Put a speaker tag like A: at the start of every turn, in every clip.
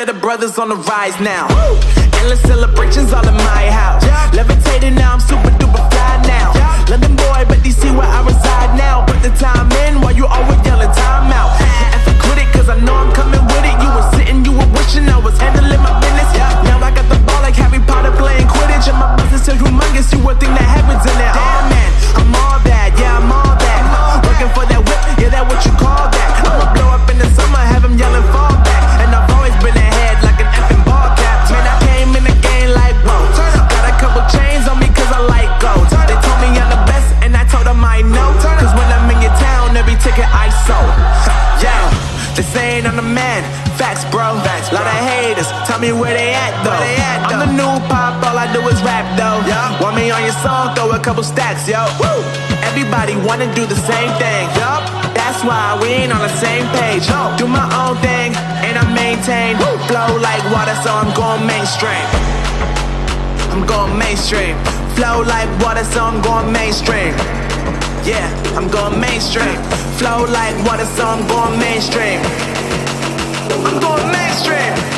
A: That the brothers on the rise now. Endless celebrations all in my house. Levitating now, I'm super duper fly now. London boy, but DC where I reside me where they at though. they at I'm the new pop, all I do is rap though. Want me on your song, throw a couple stacks, yo. Woo! Everybody wanna do the same thing. Yup. That's why we ain't on the same page. No. Do my own thing and I maintain. Flow like water, so I'm going mainstream. I'm going mainstream. Flow like water, so I'm going mainstream. Yeah, I'm going mainstream. Flow like water, so I'm going mainstream. I'm going mainstream.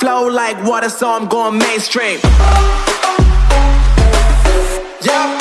A: Flow like water, so I'm going mainstream. Yeah.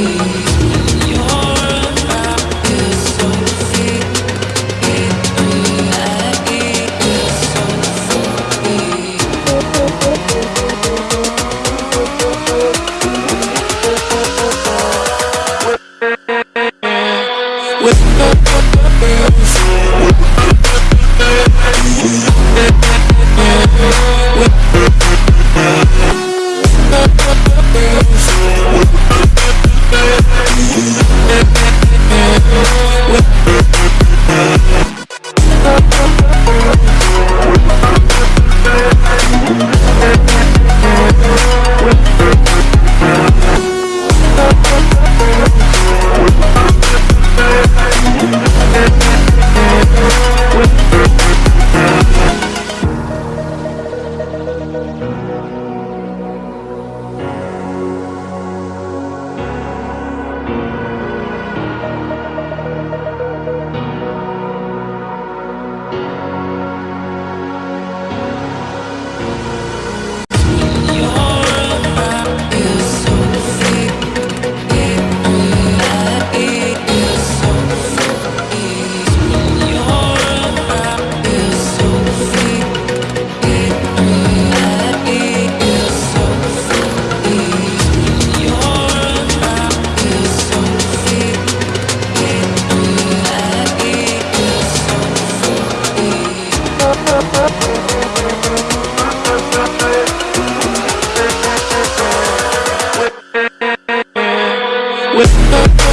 A: You.
B: with